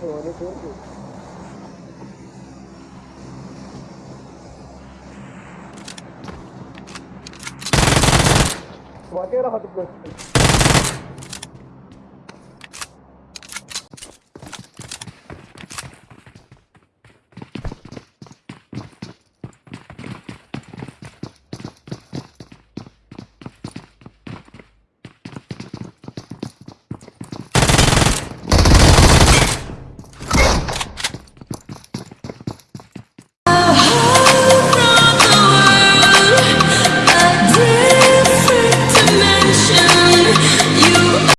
حيوانات ورقه وبعد كده راحت الجثة